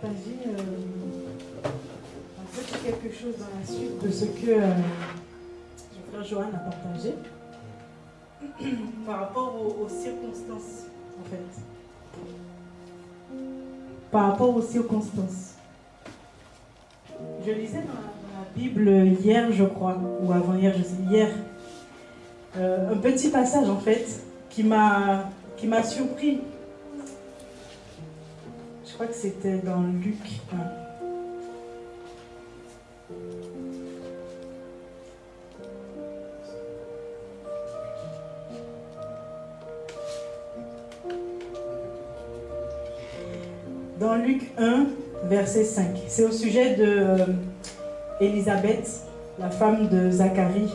partager euh, un petit quelque chose dans la suite de ce que euh, mon frère Johan a partagé par rapport aux, aux circonstances, en fait. Par rapport aux circonstances. Je lisais dans la, Bible hier, je crois, ou avant-hier, je sais, hier, euh, un petit passage en fait qui m'a qui m'a surpris. Crois que c'était dans Luc 1. Dans Luc 1, verset 5. C'est au sujet de euh, Élisabeth, la femme de Zacharie,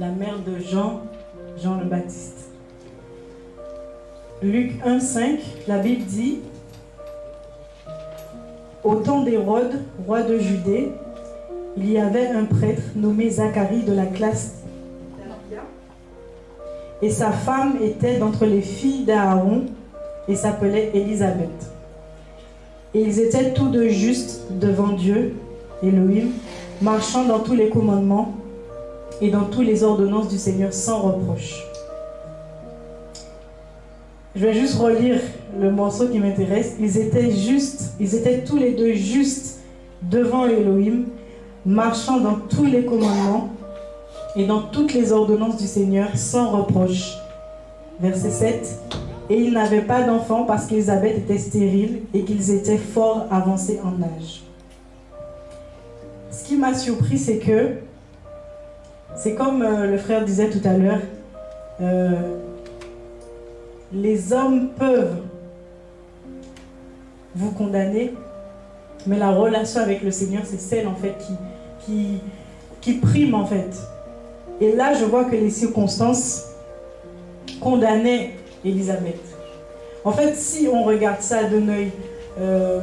la mère de Jean, Jean le Baptiste. Luc 1, 5, la Bible dit Au temps d'Hérode, roi de Judée, il y avait un prêtre nommé Zacharie de la classe. Et sa femme était d'entre les filles d'Aaron et s'appelait Élisabeth. Et ils étaient tous deux justes devant Dieu, Elohim, marchant dans tous les commandements et dans toutes les ordonnances du Seigneur sans reproche. Je vais juste relire le morceau qui m'intéresse. Ils étaient justes, ils étaient tous les deux justes devant Elohim, marchant dans tous les commandements et dans toutes les ordonnances du Seigneur sans reproche. Verset 7. Et ils n'avaient pas d'enfants parce qu'Elisabeth était stérile et qu'ils étaient fort avancés en âge. Ce qui m'a surpris, c'est que c'est comme euh, le frère disait tout à l'heure, euh, les hommes peuvent vous condamner, mais la relation avec le Seigneur, c'est celle en fait qui, qui, prime en fait. Et là, je vois que les circonstances condamnaient Élisabeth. En fait, si on regarde ça d'un œil euh,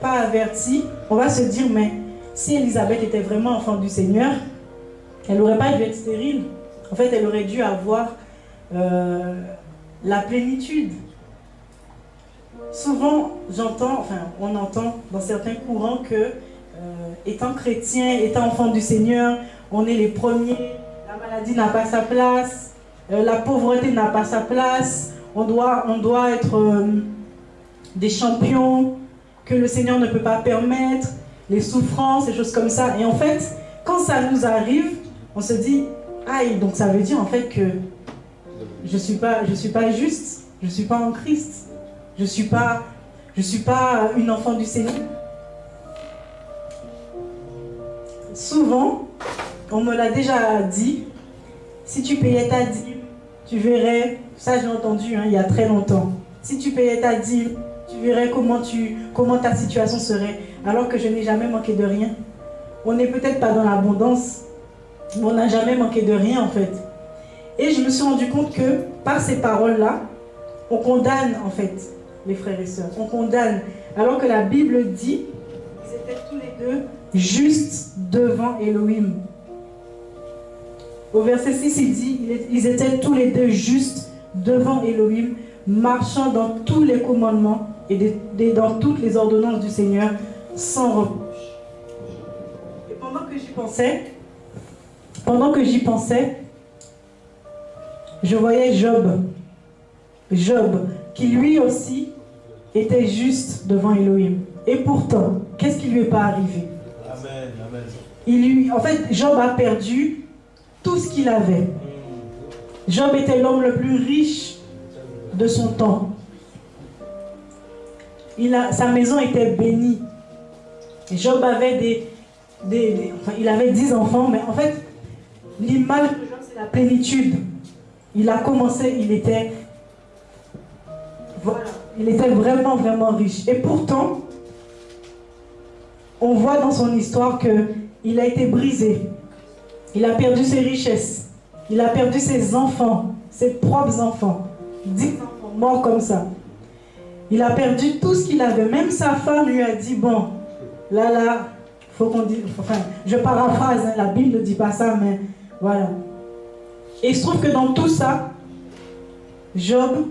pas averti, on va se dire, mais si Élisabeth était vraiment enfant du Seigneur, elle n'aurait pas dû être stérile. En fait, elle aurait dû avoir euh, la plénitude. Souvent, j'entends, enfin, on entend dans certains courants que, euh, étant chrétien, étant enfant du Seigneur, on est les premiers, la maladie n'a pas sa place, euh, la pauvreté n'a pas sa place, on doit, être euh, des champions que le Seigneur ne peut pas permettre, les souffrances, des choses comme ça. Et en fait, quand ça nous arrive, on se dit, aïe, donc ça veut dire en fait que je ne suis pas juste, je ne suis pas en Christ, je ne suis, pas, pas une enfant du Seigneur. Souvent, on me l'a déjà dit, si tu payais ta dîme, tu verrais, ça j'ai entendu hein, il y a très longtemps, si tu payais ta dîme, tu verrais comment, comment ta situation serait, alors que je n'ai jamais manqué de rien. On n'est peut-être pas dans l'abondance, mais on n'a jamais manqué de rien en fait. Et je me suis rendu compte que par ces paroles-là, on condamne en fait les frères et sœurs. On condamne. Alors que la Bible dit, ils étaient tous les deux justes devant Elohim. Au verset 6, il dit, ils étaient tous les deux justes devant Elohim, marchant dans tous les commandements et dans toutes les ordonnances du Seigneur, sans reproche. Et pendant que j'y pensais, pendant que j'y pensais, je voyais Job. Job, qui lui aussi était juste devant Elohim. Et pourtant, qu'est-ce qui lui est pas arrivé? Amen, amen. il lui, En fait, Job a perdu tout ce qu'il avait. Job était l'homme le plus riche de son temps. Il a, sa maison était bénie. Job avait des, des, des enfin, il avait dix enfants, mais en fait, l'image de Job, c'est la plénitude. Il a commencé, il était, voilà, il était vraiment, vraiment riche. Et pourtant, on voit dans son histoire qu'il a été brisé. Il a perdu ses richesses. Il a perdu ses enfants, ses propres enfants. Dix enfants morts comme ça. Il a perdu tout ce qu'il avait. Même sa femme lui a dit, bon, là, là, faut qu'on dise, enfin, je paraphrase, hein, la Bible ne dit pas ça, mais voilà. Et il se trouve que dans tout ça, Job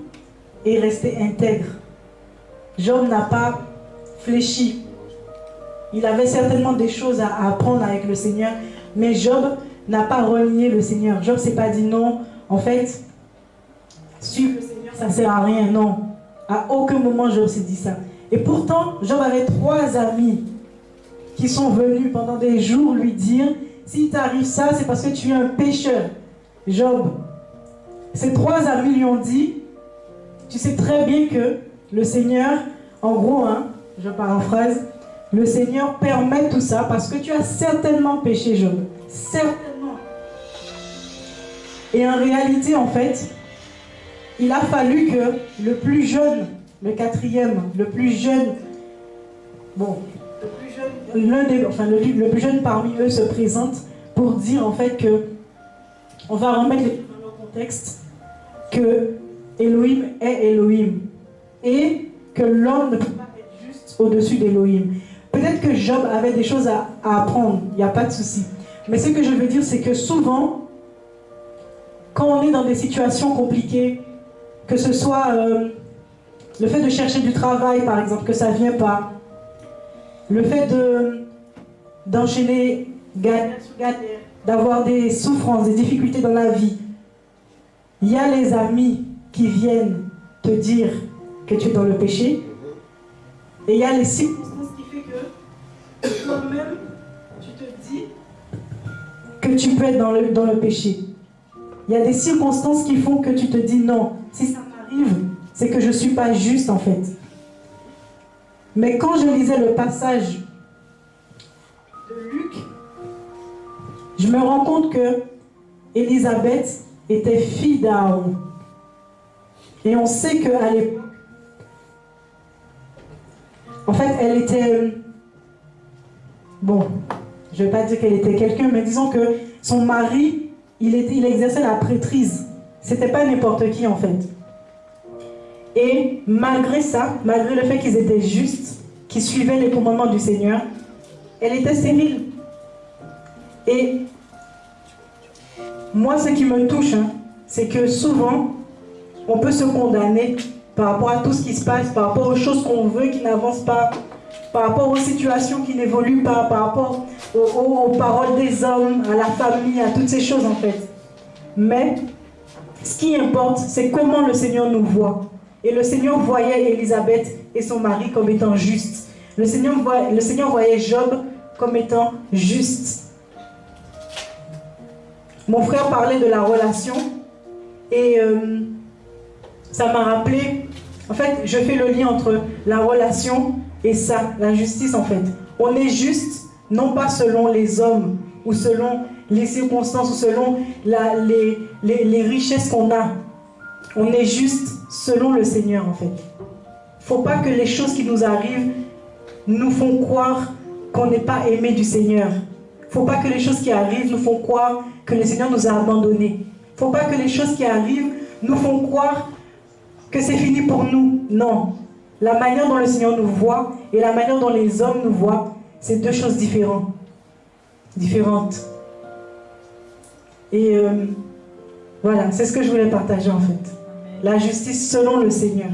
est resté intègre. Job n'a pas fléchi. Il avait certainement des choses à apprendre avec le Seigneur, mais Job n'a pas renié le Seigneur. Job s'est pas dit non, en fait, suivre le Seigneur, ça ne sert à rien. Non, à aucun moment Job s'est dit ça. Et pourtant, Job avait trois amis qui sont venus pendant des jours lui dire, si t'arrive ça, c'est parce que tu es un pécheur. Job, ces trois amis lui ont dit, tu sais très bien que le Seigneur, en gros, hein, je paraphrase, le Seigneur permet tout ça parce que tu as certainement péché, Job. Certainement. Et en réalité, en fait, il a fallu que le plus jeune, le quatrième, le plus jeune, bon, le plus jeune, enfin, le, le, plus jeune parmi eux se présente pour dire en fait que, on va remettre les dans le contexte, que Elohim est Elohim et que l'homme ne peut pas être juste au-dessus d'Elohim. Peut-être que Job avait des choses à, apprendre, il n'y a pas de souci. Mais ce que je veux dire, c'est que souvent, quand on est dans des situations compliquées, que ce soit euh, le fait de chercher du travail, par exemple, que ça ne vient pas, le fait d'enchaîner d'avoir des souffrances, des difficultés dans la vie, il y a les amis qui viennent te dire que tu es dans le péché, et il y a les circonstances qui font que toi-même, tu te dis que tu peux être dans le, dans le péché. Il y a des circonstances qui font que tu te dis non, si ça m'arrive, c'est que je ne suis pas juste en fait. Mais quand je lisais le passage de Luc, je me rends compte que Élisabeth était fille d'Aaron. Et on sait qu'à l'époque, en fait, elle était... Bon, je ne vais pas dire qu'elle était quelqu'un, mais disons que son mari, il exerçait la prêtrise. C'était pas n'importe qui, en fait. Et malgré ça, malgré le fait qu'ils étaient justes, qu'ils suivaient les commandements du Seigneur, elle était stérile. Et moi, ce qui me touche, hein, c'est que souvent, on peut se condamner par rapport à tout ce qui se passe, par rapport aux choses qu'on veut qui n'avancent pas, par rapport aux situations qui n'évoluent pas, par rapport aux, paroles des hommes, à la famille, à toutes ces choses en fait. Mais ce qui importe, c'est comment le Seigneur nous voit. Et le Seigneur voyait Élisabeth et son mari comme étant justes. Le Seigneur, voyait Job comme étant juste. Mon frère parlait de la relation et euh, ça m'a rappelé en fait, je fais le lien entre la relation et ça, la justice en fait. On est juste, non pas selon les hommes ou selon les circonstances ou selon les, richesses qu'on a. On est juste selon le Seigneur en fait. faut pas que les choses qui nous arrivent nous font croire qu'on n'est pas aimé du Seigneur. faut pas que les choses qui arrivent nous font croire que le Seigneur nous a abandonnés. faut pas que les choses qui arrivent nous font croire que c'est fini pour nous. Non. La manière dont le Seigneur nous voit et la manière dont les hommes nous voient, c'est deux choses différentes. Différentes. Et euh, voilà, c'est ce que je voulais partager en fait. La justice selon le Seigneur.